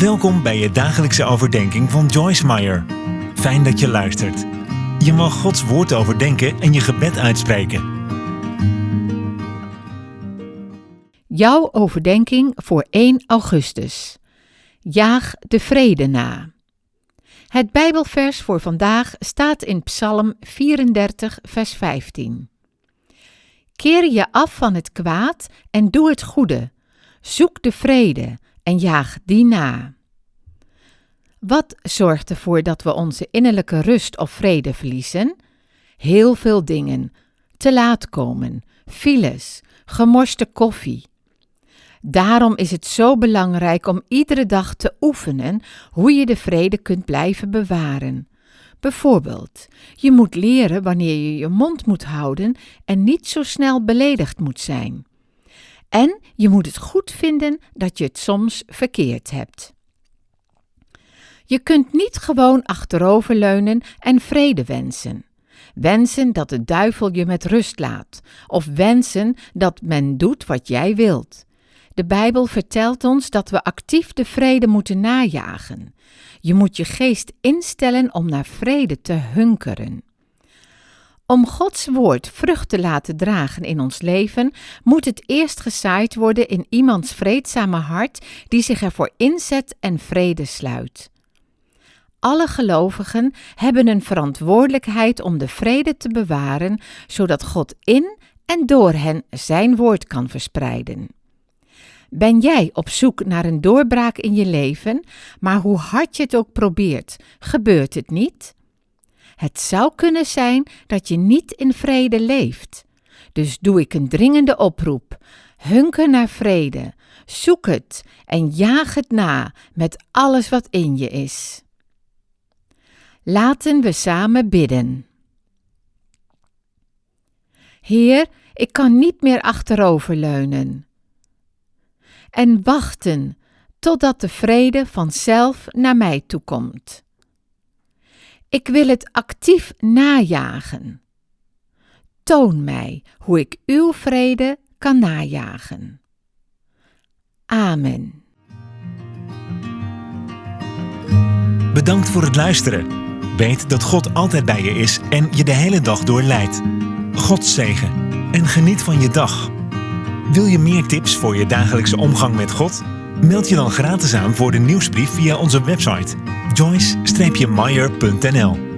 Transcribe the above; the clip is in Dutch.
Welkom bij je dagelijkse overdenking van Joyce Meyer. Fijn dat je luistert. Je mag Gods woord overdenken en je gebed uitspreken. Jouw overdenking voor 1 augustus. Jaag de vrede na. Het Bijbelvers voor vandaag staat in Psalm 34, vers 15. Keer je af van het kwaad en doe het goede. Zoek de vrede en jaag die na. Wat zorgt ervoor dat we onze innerlijke rust of vrede verliezen? Heel veel dingen. Te laat komen, files, gemorste koffie. Daarom is het zo belangrijk om iedere dag te oefenen hoe je de vrede kunt blijven bewaren. Bijvoorbeeld, je moet leren wanneer je je mond moet houden en niet zo snel beledigd moet zijn. En je moet het goed vinden dat je het soms verkeerd hebt. Je kunt niet gewoon achteroverleunen en vrede wensen. Wensen dat de duivel je met rust laat, of wensen dat men doet wat jij wilt. De Bijbel vertelt ons dat we actief de vrede moeten najagen. Je moet je geest instellen om naar vrede te hunkeren. Om Gods woord vrucht te laten dragen in ons leven, moet het eerst gezaaid worden in iemands vreedzame hart die zich ervoor inzet en vrede sluit. Alle gelovigen hebben een verantwoordelijkheid om de vrede te bewaren, zodat God in en door hen zijn woord kan verspreiden. Ben jij op zoek naar een doorbraak in je leven, maar hoe hard je het ook probeert, gebeurt het niet? Het zou kunnen zijn dat je niet in vrede leeft. Dus doe ik een dringende oproep. Hunker naar vrede, zoek het en jaag het na met alles wat in je is. Laten we samen bidden. Heer, ik kan niet meer achteroverleunen. En wachten totdat de vrede vanzelf naar mij toekomt. Ik wil het actief najagen. Toon mij hoe ik uw vrede kan najagen. Amen. Bedankt voor het luisteren. Weet dat God altijd bij je is en je de hele dag door leidt. God zegen en geniet van je dag. Wil je meer tips voor je dagelijkse omgang met God? Meld je dan gratis aan voor de nieuwsbrief via onze website joyce-meyer.nl